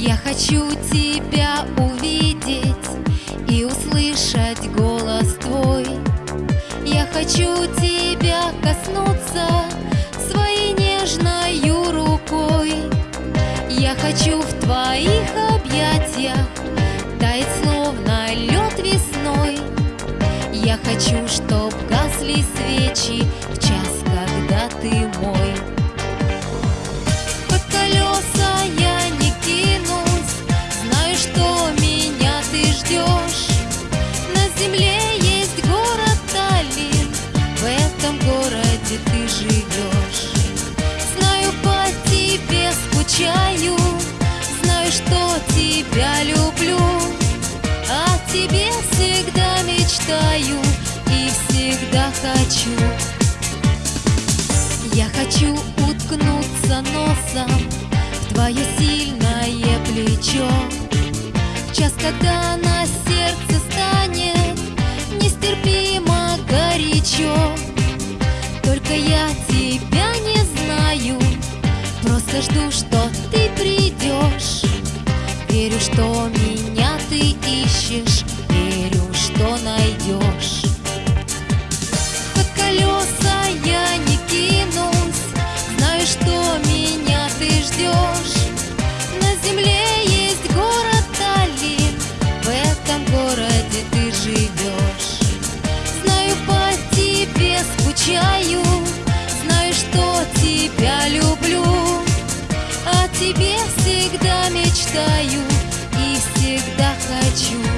Я хочу тебя увидеть и услышать голос твой. Я хочу тебя коснуться своей нежной рукой. Я хочу в твоих объятиях таять словно лед весной. Я хочу, чтоб гасли свечи в час, когда ты мой. Хочу. Я хочу уткнуться носом в твое сильное плечо. В час, когда на сердце станет нестерпимо горячо. Только я тебя не знаю, просто жду, что ты придешь. Верю, что меня ты ищешь, верю, что найдешь. Скучаю, знаю, что тебя люблю, о тебе всегда мечтаю и всегда хочу.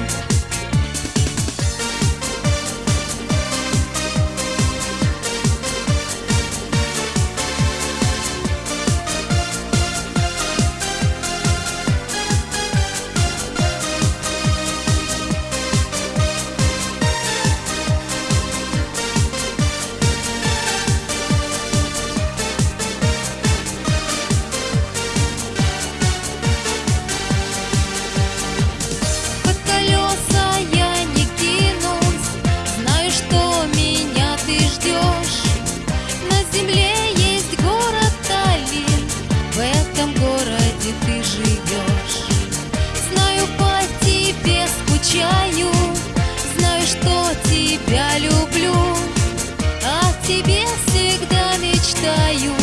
мечтаю